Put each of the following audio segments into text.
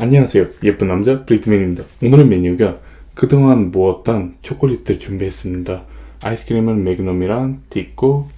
안녕하세요. 예쁜 남자 브리트맨입니다. 오늘의 메뉴가 그동안 모았던 초콜릿들 준비했습니다. 아이스크림은 매그넘이랑 딛고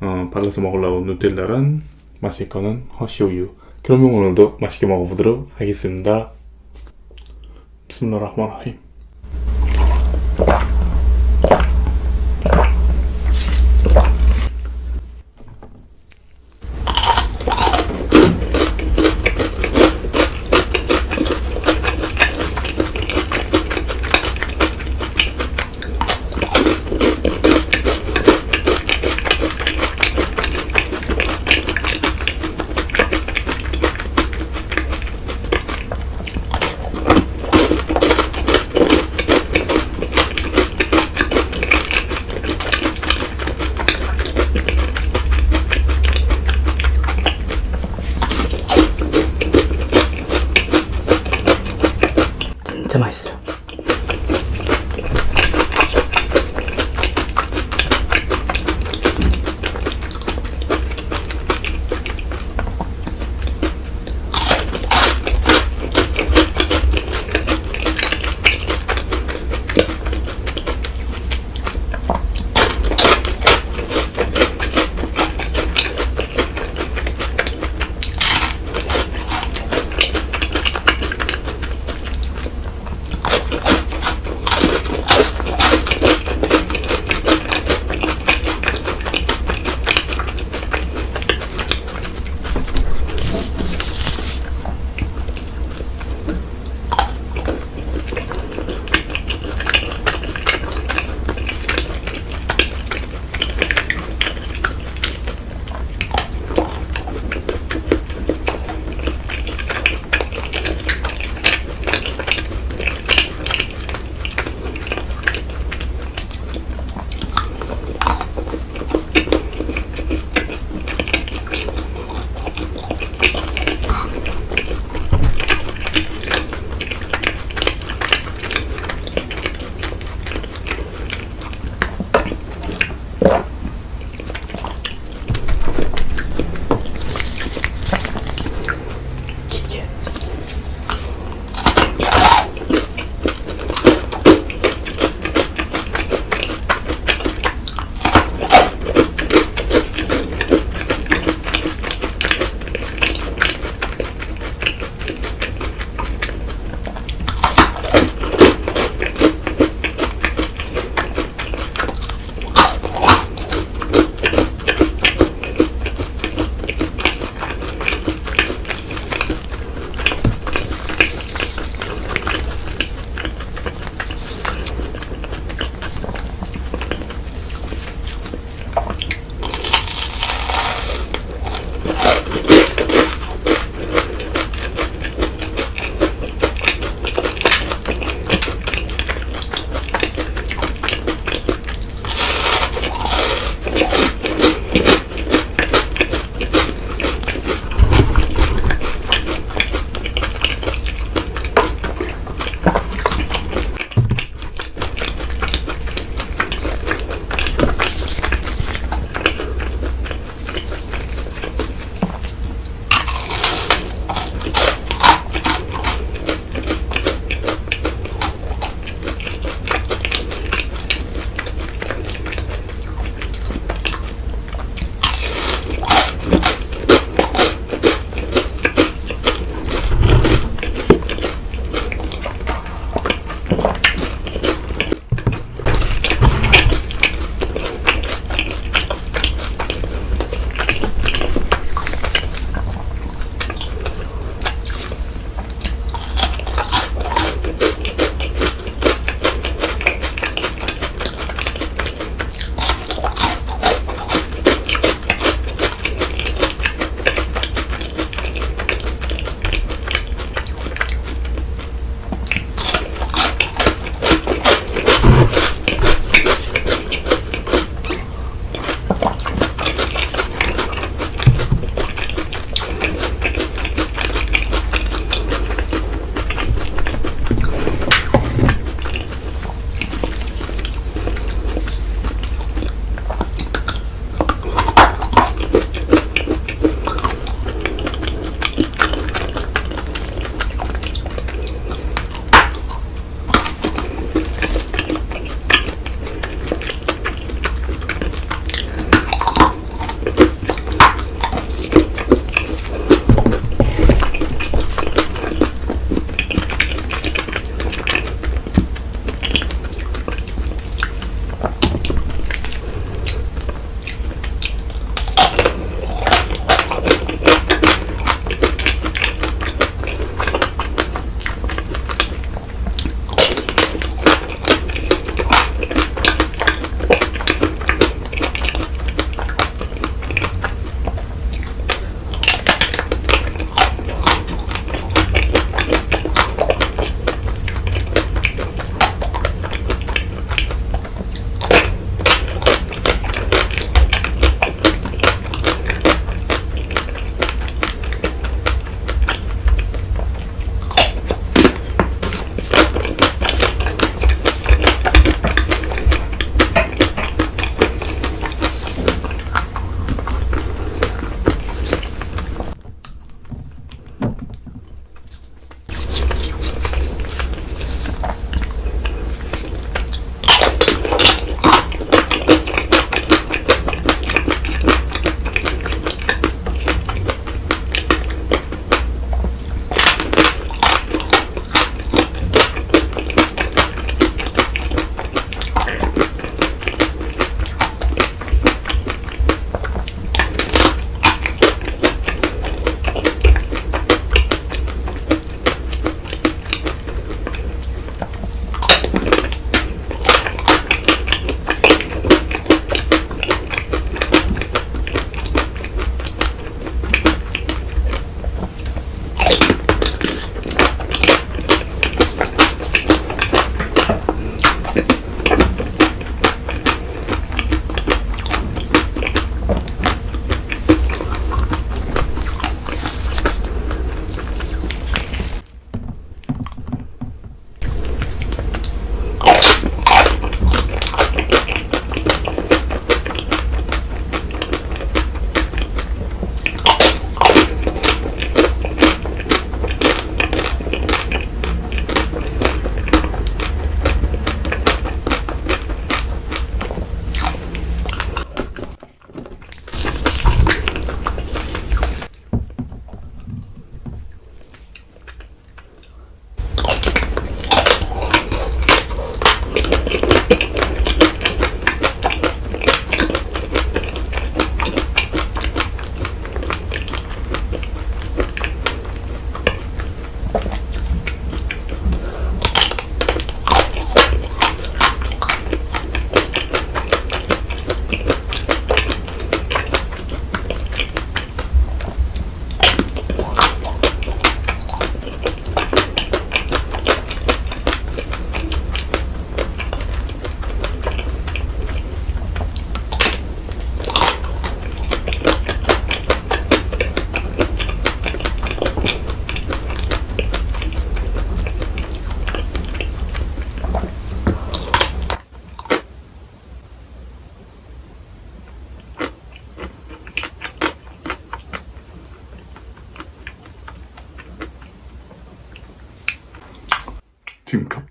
어, 발라서 먹으려고 누텔라랑 마실 거는 허쉬우유. 그러면 오늘도 맛있게 먹어보도록 하겠습니다. 비스밀라 진짜 맛있어요.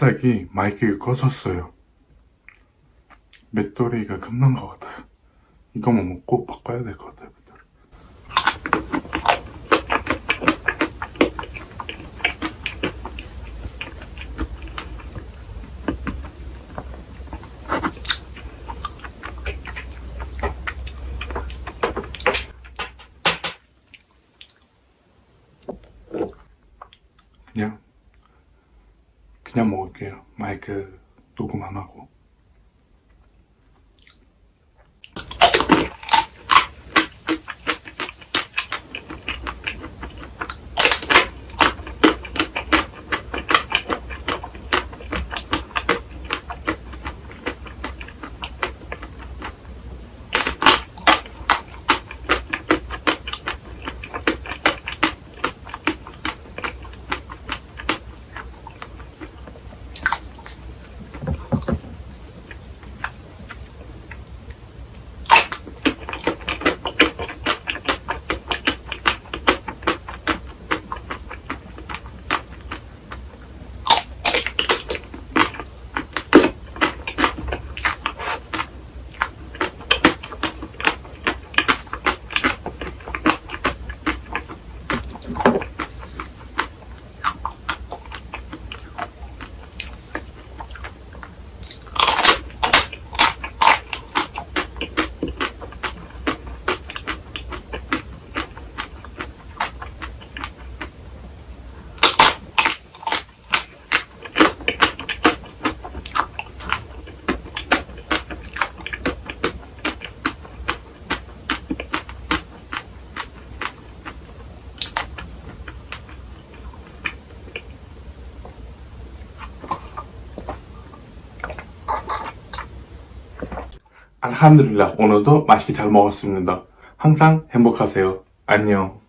갑자기 마이크가 꺼졌어요. 배터리가 끝난 것 같아요. 이거만 먹고 바꿔야 될 것 같아요. 그냥 그냥 먹을게요. 마이크 녹음 안 하고. 알함드릴라 오늘도 맛있게 잘 먹었습니다. 항상 행복하세요. 안녕.